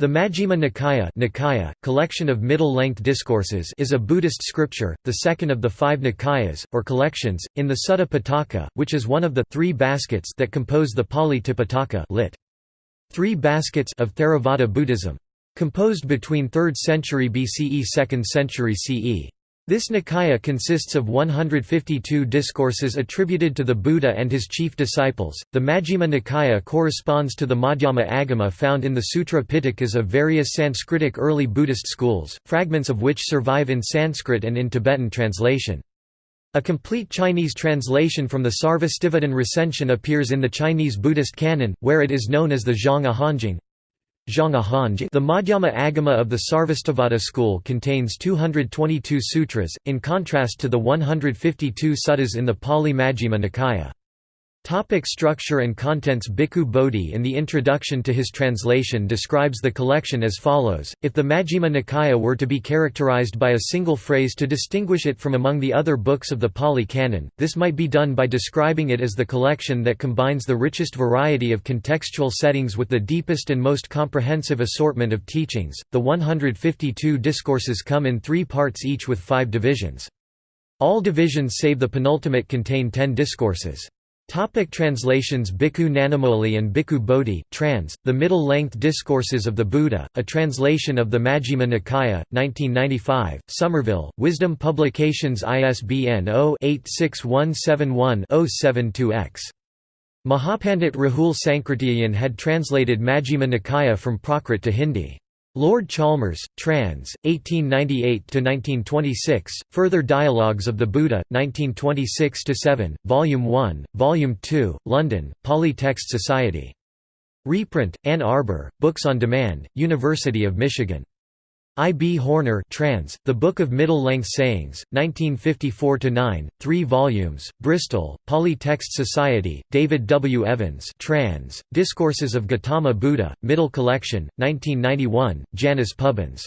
The Majjhima Nikaya, Nikaya collection of middle-length discourses is a Buddhist scripture, the second of the five Nikayas, or collections, in the Sutta Pitaka, which is one of the three baskets that compose the Pali Tipitaka lit. Three baskets of Theravada Buddhism. Composed between 3rd century BCE 2nd century CE. This Nikaya consists of 152 discourses attributed to the Buddha and his chief disciples. The Majjhima Nikaya corresponds to the Madhyama Agama found in the Sutra Pitakas of various Sanskritic early Buddhist schools, fragments of which survive in Sanskrit and in Tibetan translation. A complete Chinese translation from the Sarvastivadin recension appears in the Chinese Buddhist canon, where it is known as the Zhong Ahanjing. The Madhyama Agama of the Sarvastivada school contains 222 sutras, in contrast to the 152 suttas in the Pali Majjhima Nikaya. Topic structure and contents Bhikkhu Bodhi in the introduction to his translation describes the collection as follows, if the Majjhima Nikaya were to be characterized by a single phrase to distinguish it from among the other books of the Pali Canon, this might be done by describing it as the collection that combines the richest variety of contextual settings with the deepest and most comprehensive assortment of teachings. The 152 discourses come in three parts each with five divisions. All divisions save the penultimate contain ten discourses. Topic translations Bhikkhu Nanamoli and Bhikkhu Bodhi trans, The Middle-Length Discourses of the Buddha, a translation of the Majjhima Nikaya, 1995, Somerville, Wisdom Publications ISBN 0-86171-072-X. Mahapandit Rahul Sankrityayan had translated Majjhima Nikaya from Prakrit to Hindi. Lord Chalmers, trans. 1898–1926, Further Dialogues of the Buddha, 1926–7, Volume 1, Volume 2, London, Pali Text Society. Reprint, Ann Arbor, Books on Demand, University of Michigan. I. B. Horner trans, The Book of Middle-Length Sayings, 1954–9, 3 volumes, Bristol, Pali Text Society, David W. Evans trans, Discourses of Gautama Buddha, Middle Collection, 1991, Janus Pubbins.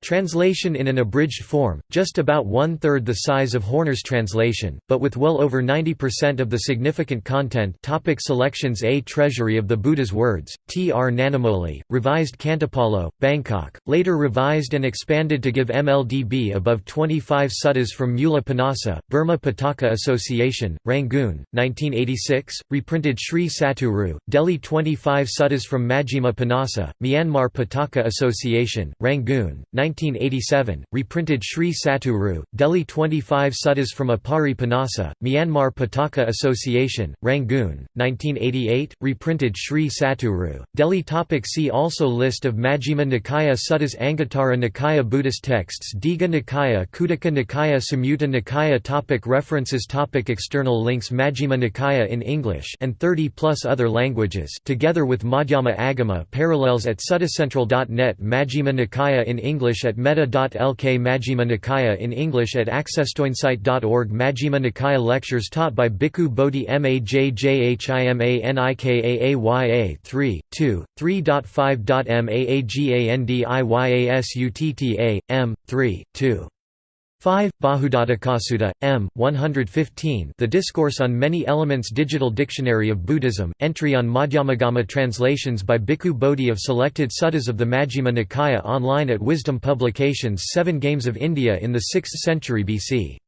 Translation in an abridged form, just about one-third the size of Horner's translation, but with well over 90% of the significant content topic Selections A Treasury of the Buddha's Words, T. R. Nanamoli, revised Khantipalo, Bangkok, later revised and expanded to give MLDB above 25 suttas from Mula Panasa, Burma Pitaka Association, Rangoon, 1986, reprinted Sri Satguru, Delhi 25 suttas from Majjhima Panasa, Myanmar Pitaka Association, Rangoon, 1987, reprinted Sri Satguru, Delhi 25 suttas from Apari Panasa, Myanmar Pitaka Association, Rangoon, 1988, reprinted Sri Satguru, Delhi topic See also List of Majjhima Nikaya Suttas Anguttara Nikaya Buddhist texts Digha Nikaya Khuddaka Nikaya Samyutta Nikaya topic References topic External links Majjhima Nikaya in English and 30 plus other languages together with Madhyama Agama parallels at suttacentral.net Majjhima Nikaya in English English at metta.lk Majjhima Nikaya in English at accesstoinsight.org Majjhima Nikaya lectures taught by Bhikkhu Bodhi Majjhimanikaya 3, 2, 3.5.Maagandiyasutta, M, 3, 2. 5. Bahudhatukasutta, M. 115 The Discourse on Many Elements Digital Dictionary of Buddhism, entry on Madhyamagama translations by Bhikkhu Bodhi of selected suttas of the Majjhima Nikaya online at Wisdom Publications 7 Games of India in the 6th century BC.